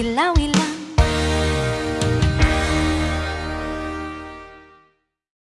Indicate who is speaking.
Speaker 1: ilaw-ilaw